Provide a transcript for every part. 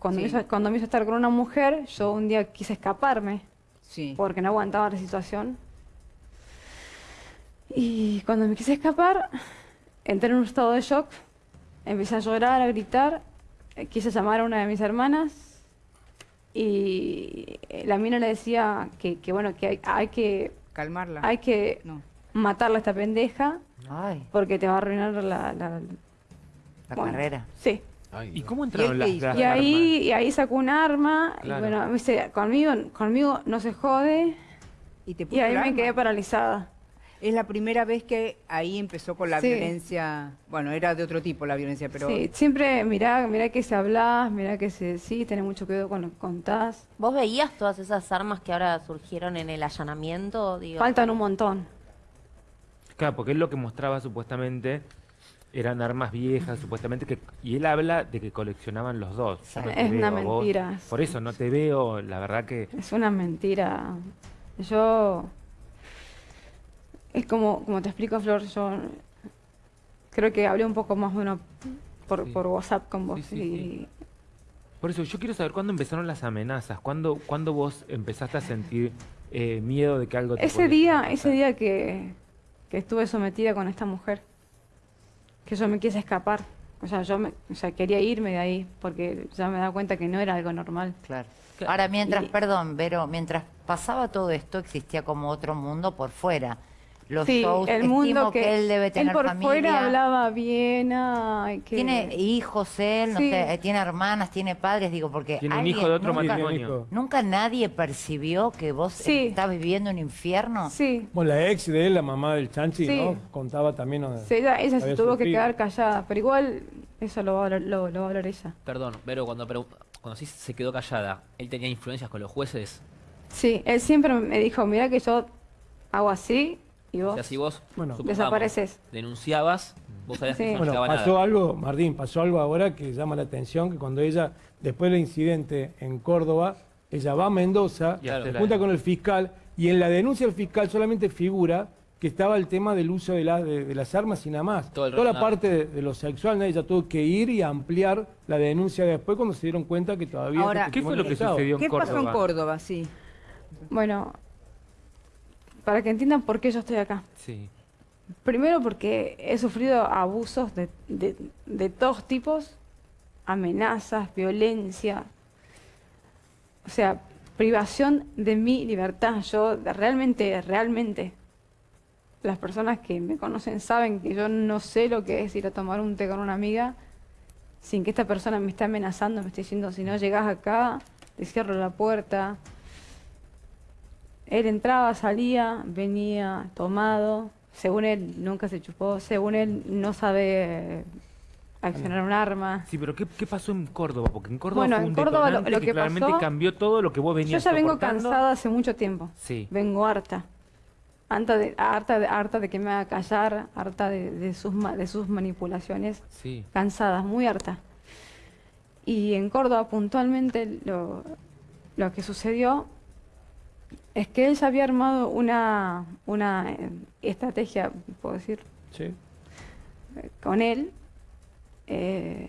cuando, Sí. me hizo, cuando me hizo estar con una mujer, yo un día quise escaparme Sí. porque no aguantaba la situación. Y cuando me quise escapar, entré en un estado de shock, empecé a llorar, a gritar, eh, quise llamar a una de mis hermanas y eh, la mina le decía que, que bueno, que hay, hay que, Calmarla. hay que No. matarla a esta pendeja Ay, porque te va a arruinar la... la- la bueno, carrera. Sí. ¿Y cómo entraron qué las, las Y ahí, armas? y ahí sacó un arma Claro. y bueno, me dice, conmigo, conmigo no se jode Y te y puso ahí me arma. quedé paralizada. Es la primera vez que ahí empezó con la Sí. violencia. Bueno, era de otro tipo la violencia, pero. Sí, siempre mirá, mirá que se hablas, mirá que se sí, tenés mucho cuidado con lo que contás. ¿Vos veías todas esas armas que ahora surgieron en el allanamiento? Digo, Faltan un montón. Claro, porque él lo que mostraba supuestamente eran armas viejas, supuestamente, que y él habla de que coleccionaban los dos. Yo no Es una veo a vos. mentira. Por eso no te veo, la verdad que... Es una mentira. Yo es como, como te explico, Flor, yo creo que hablé un poco más bueno por, Sí. por WhatsApp con vos. Sí, sí, y. Por eso yo quiero saber cuándo empezaron las amenazas, cuándo, cuándo vos empezaste a sentir eh, miedo de que algo te Ese día, pasar. ese día que, que estuve sometida con esta mujer, que yo me quise escapar. O sea, yo me, o sea, quería irme de ahí porque ya me daba cuenta que no era algo normal. Claro. Ahora, mientras, Y- perdón, Vero, mientras pasaba todo esto, existía como otro mundo por fuera. Los sí, shows, el mundo que, él debe tener por familia. fuera hablaba bien, ay, que... Tiene hijos él, no Sí. sé, eh, tiene hermanas, tiene padres, digo, porque Tiene un hijo de otro nunca, matrimonio. nunca nadie percibió que vos Sí. estás viviendo un infierno. Sí, Bueno, la ex de él, la mamá del Chanchi, Sí. ¿no? Contaba también. ella, ella se tuvo que quedar callada, pero igual eso lo va a hablar, lo, lo va a hablar ella. Perdón, pero cuando, pregun- cuando sí se quedó callada, ¿él tenía influencias con los jueces? Sí, él siempre me dijo, mira que yo hago así y O vos... sea, si vos Bueno. Desapareces. denunciaba, vos sabías Sí. que no Bueno, pasó nada. algo, Martín, pasó algo ahora que llama la atención, que cuando ella, después del incidente en Córdoba, ella va a Mendoza, se junta con el fiscal, y en la denuncia del fiscal solamente figura que estaba el tema del uso de, la- de- de las armas y nada más. Todo el Toda la parte de, de lo sexual, ¿no? ella tuvo que ir y ampliar la denuncia después cuando se dieron cuenta que todavía... Ahora, ¿Qué fue lo que sucedió en ¿Qué Córdoba? pasó en Córdoba? Sí. Bueno, para que entiendan por qué yo estoy acá. Sí. Primero porque he sufrido abusos de, de- de todos tipos, amenazas, violencia, o sea, privación de mi libertad. Yo realmente, realmente, las personas que me conocen saben que yo no sé lo que es ir a tomar un té con una amiga sin que esta persona me esté amenazando, me esté diciendo, si no llegas acá, te cierro la puerta. Él entraba, salía, venía tomado. Según él, nunca se chupó. Según él, no sabe eh, accionar un arma. Sí, pero ¿qué, qué pasó en Córdoba? Porque en Córdoba Bueno, fue en un Córdoba lo- lo que, que claramente pasó- cambió todo lo que vos Yo venías ya vengo cansada hace mucho tiempo. Sí. Vengo harta. Harta de, harta de, harta de que me haga callar, harta de, de sus, ma- de sus manipulaciones. Sí. Cansada, muy harta. Y en Córdoba puntualmente lo, lo que sucedió es que él ya había armado una, una eh, estrategia, puedo decir, Sí. con él. eh,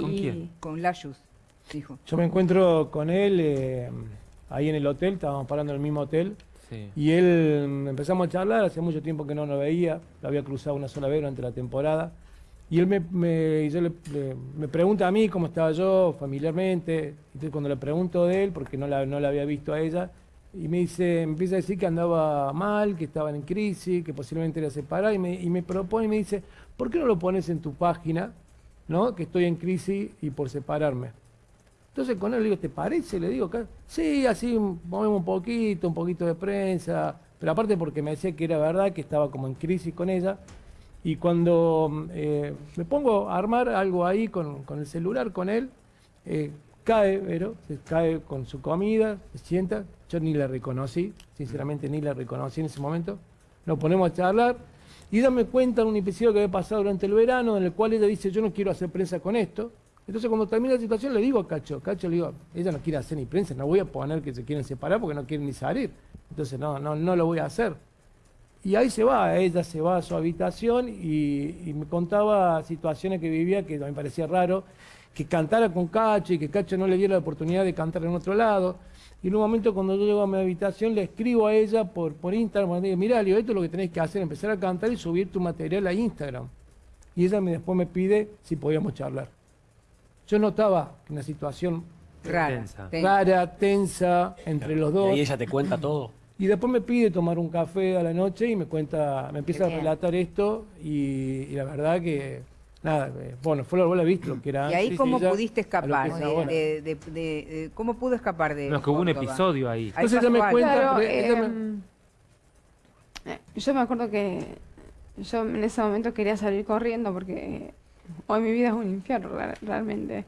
¿Con y- quién? Con Layus, dijo. Yo me encuentro con él eh, ahí en el hotel, estábamos parando en el mismo hotel, Sí. y él mm, empezamos a charlar, hace mucho tiempo que no lo veía, lo había cruzado una sola vez durante la temporada, y él me, me- y yo le- le- me pregunta a mí cómo estaba yo familiarmente, entonces cuando le pregunto de él, porque no la, no la había visto a ella, y me dice, empieza a decir que andaba mal, que estaban en crisis, que posiblemente era separar, y me, y me propone y me dice, ¿por qué no lo pones en tu página, no? que estoy en crisis y por separarme? Entonces con él le digo, ¿te parece? Le digo, "Ca- sí, así movemos un poquito, un poquito de prensa, pero aparte porque me decía que era verdad, que estaba como en crisis con ella. Y cuando eh, me pongo a armar algo ahí con, con el celular con él, eh, cae, Vero, se cae con su comida, se sienta, yo ni la reconocí, sinceramente ni la reconocí en ese momento. Nos ponemos a charlar y dame cuenta de un episodio que había pasado durante el verano en el cual ella dice, yo no quiero hacer prensa con esto. Entonces cuando termina la situación le digo a Cacho, Cacho le digo, ella no quiere hacer ni prensa, no voy a poner que se quieren separar porque no quieren ni salir. Entonces no, no, no lo voy a hacer. Y ahí se va, ella se va a su habitación y, y me contaba situaciones que vivía que me parecía raro. Que cantara con Cacho y que Cacho no le diera la oportunidad de cantar en otro lado. Y en un momento cuando yo llego a mi habitación le escribo a ella por, por Instagram, le digo, mirá, Leo, esto es lo que tenés que hacer, empezar a cantar y subir tu material a Instagram. Y ella me, después me pide si podíamos charlar. Yo notaba una situación Rara. Tensa. ten- rara, tensa, entre los Y dos. ahí ella te cuenta todo. Y después me pide tomar un café a la noche y me cuenta, me empieza a relatar esto y, y la verdad que, nada, eh, bueno, fue lo vos la viste lo que era Y ahí cómo ella pudiste escapar, es de, ahora. de- de- de- de- ¿cómo pudo escapar de No, es que hubo un episodio ahí. Entonces ella me cuenta- Claro, porque ella me- em, eh, yo me acuerdo que yo en ese momento quería salir corriendo porque hoy mi vida es un infierno re- realmente.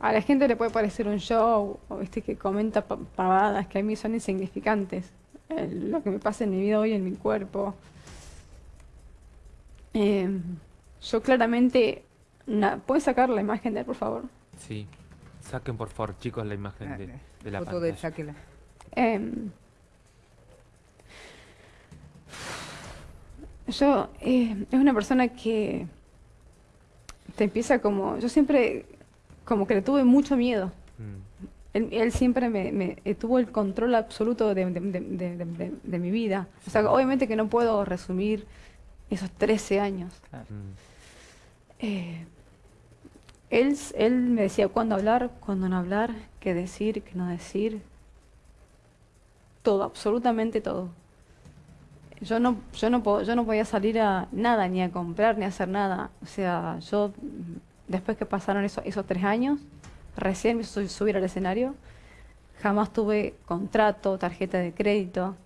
A la gente le puede parecer un show, o viste que comenta pa- pavadas que a mí son insignificantes. Eh, lo que me pasa en mi vida hoy en mi cuerpo. Em, yo claramente, na- ¿puedes sacar la imagen de él, por favor? Sí. Saquen por favor, chicos, la imagen de, de la Foto de pantalla. sáquela. Em, yo, eh, es una persona que te empieza como, yo siempre como que le tuve mucho miedo. Mm. Él, él siempre me, me- eh, tuvo el control absoluto de, de- de- de- de- de- de mi vida. O sea, obviamente que no puedo resumir esos 13 años. Mm. Eh, él, él me decía cuándo hablar, cuándo no hablar, qué decir, qué no decir. Todo, absolutamente todo. Yo no, yo no, yo no podía salir a nada, ni a comprar, ni a hacer nada. O sea, yo, después que pasaron eso- esos tres años, recién me su- subir al escenario, jamás tuve contrato, tarjeta de crédito,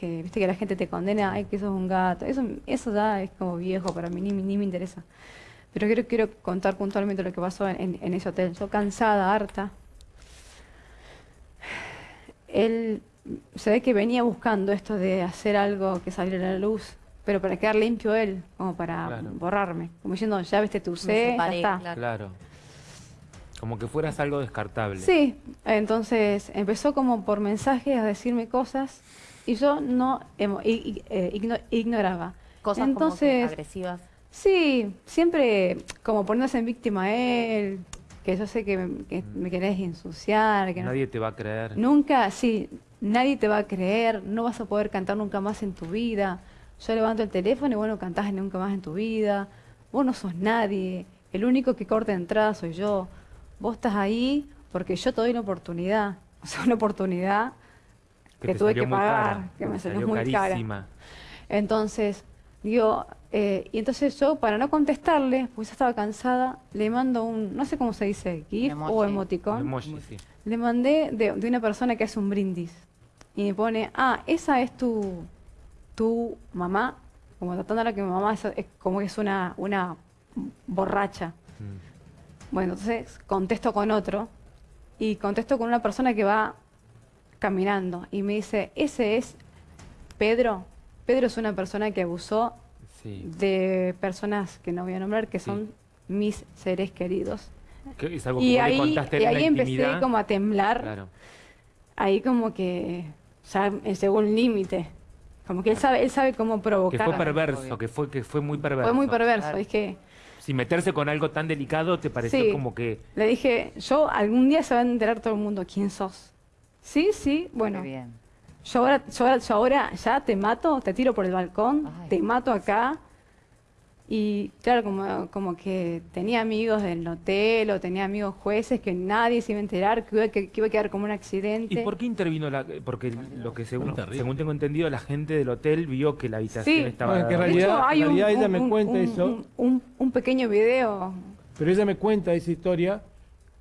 que viste que la gente te condena, ay, que sos un gato. Eso, eso ya es como viejo para mí, ni, ni me interesa. Pero quiero, quiero contar puntualmente lo que pasó en, en- en ese hotel. Yo cansada, harta. Él se ve que venía buscando esto de hacer algo que saliera a la luz, pero para quedar limpio él, como para Claro. borrarme. Como diciendo, ya viste tu Me sé, ya separé, está. claro. Claro. Como que fueras algo descartable. Sí, entonces empezó como por mensajes a decirme cosas y yo no emo- i- i- eh, igno- ignoraba. Cosas como que Entonces, agresivas. Sí, siempre como poniéndose en víctima a él, que yo sé que me, que me querés ensuciar, que no- Nadie te va a creer. nunca, sí, nadie te va a creer, no vas a poder cantar nunca más en tu vida. Yo levanto el teléfono y bueno, cantás nunca más en tu vida. Vos no sos nadie, el único que corta entrada soy yo. Vos estás ahí porque yo te doy una oportunidad, o sea, una oportunidad que tuve salió que pagar, cara, que me te salió muy cara. carísima. Entonces, digo, eh, y entonces yo, para no contestarle, pues estaba cansada, le mando un, no sé cómo se dice, GIF emoji. o emoticón. emoji, sí. Le mandé de, de una persona que hace un brindis. Y me pone, ah, esa es tu, tu mamá. Como tratándola que mi mamá es, es como que es una, una borracha. Mm. Bueno, entonces contesto con otro. Y contesto con una persona que va caminando. Y me dice, ese es Pedro. Pedro es una persona que abusó Sí. de personas que no voy a nombrar, que Sí. son mis seres queridos. Que es algo que Y ahí, contaste y ahí empecé como a temblar, Claro. ahí como que ya llegó un límite. Como que él sabe, él sabe cómo Que provocar. fue perverso, que fue, que fue muy perverso. Fue muy perverso. Claro. Es que Si meterse con algo tan delicado te pareció Sí. como que... le dije, yo algún día se va a enterar todo el mundo quién sos. Sí, sí, bueno. Qué bien. Yo ahora, yo, ahora, yo ahora ya te mato, te tiro por el balcón, Ay. te mato acá. Y claro, como, como que tenía amigos del hotel o tenía amigos jueces que nadie se iba a enterar, que iba, que, que iba a quedar como un accidente. ¿Y por qué intervino la...? Porque lo que según, tengo entendido, la gente del hotel vio que la habitación Sí. estaba... Bueno, que en De realidad- hecho, hay en un, realidad ella un- me cuenta un- eso. un- un- un pequeño video. Pero ella me cuenta esa historia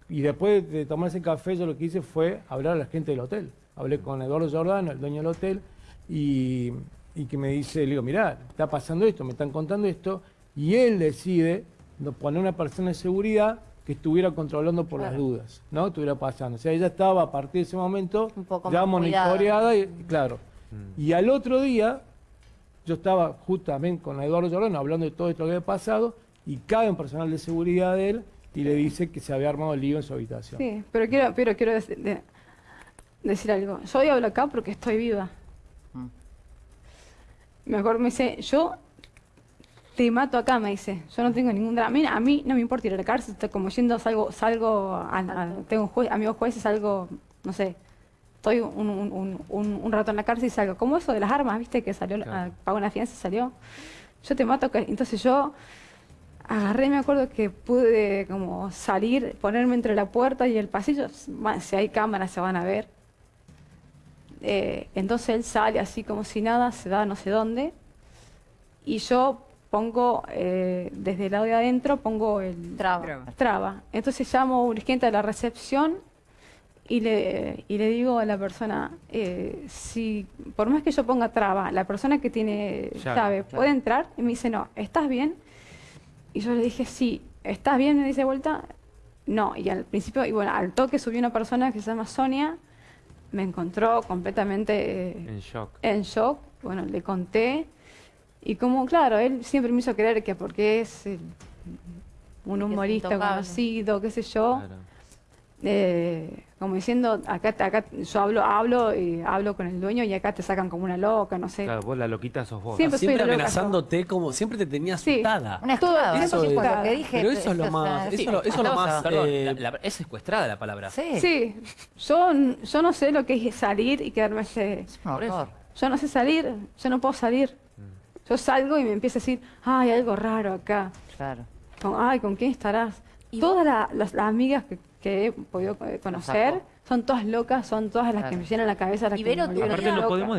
y después de tomarse café yo lo que hice fue hablar a la gente del hotel. Hablé con Eduardo Giordano, el dueño del hotel, y, y que me dice, le digo, mirá, está pasando esto, me están contando esto, y él decide poner una persona de seguridad que estuviera controlando por las dudas, ¿no? Estuviera pasando. O sea, ella estaba a partir de ese momento Un poco ya monitoreada y, y claro. Mm. Y al otro día, yo estaba justamente con Eduardo Giordano hablando de todo esto que había pasado y cae un personal de seguridad de él y le dice que se había armado el lío en su habitación. Sí, pero quiero, pero quiero dec- de- decir algo. Yo hoy hablo acá porque estoy viva. Mm. Mejor me dice, yo te mato acá, me dice. Yo no tengo ningún drama. A mí, no me importa ir a la cárcel, estoy como yendo, salgo, salgo, a- a- tengo un amigos jueces, salgo, no sé, estoy un, un- un- un- un rato en la cárcel y salgo. Como eso de las armas, ¿viste? Que salió, Claro. ah, pagó una fianza y salió. Yo te mato acá. Entonces yo agarré, me acuerdo que pude como salir, ponerme entre la puerta y el pasillo. Bueno, si hay cámaras se van a ver. Eh, entonces él sale así como si nada, se da no sé dónde. Y yo pongo, eh, desde el lado de adentro, pongo el Traba. Traba. Entonces llamo urgente a la recepción y le, y le digo a la persona, eh, si por más que yo ponga traba, la persona que tiene Llave, llave, claro. puede entrar. Y me dice, no, ¿estás bien? Y yo le dije, sí, ¿estás bien? Me dice de vuelta, no. Y al principio, y bueno, al toque subió una persona que se llama Sonia, me encontró completamente eh, En shock. en shock. Bueno, le conté. Y como, claro, él siempre me hizo creer que porque es eh, un humorista conocido, qué sé yo, Claro. Eh, como diciendo, acá, acá yo hablo, hablo y hablo con el dueño y acá te sacan como una loca, no sé. Claro, vos la loquita sos vos. Siempre soy Siempre loca, amenazándote, como siempre te tenía Sí. asustada. Una esclava. eso es- lo que dije. Pero eso es lo más- sí, eso lo- eso es lo esclava. más- Perdón, Eh, la- la- es secuestrada la palabra. Sí, Sí, yo, yo no sé lo que es salir y quedarme ese... Yo no sé salir, yo no puedo salir. Yo salgo y me empieza a decir, ay, algo raro acá. Claro. Con, ay, ¿con quién estarás? Todas la- las, las amigas que, que he podido eh, conocer. Son todas locas, son todas las que me llenan la cabeza, las Y que me Aparte no podemos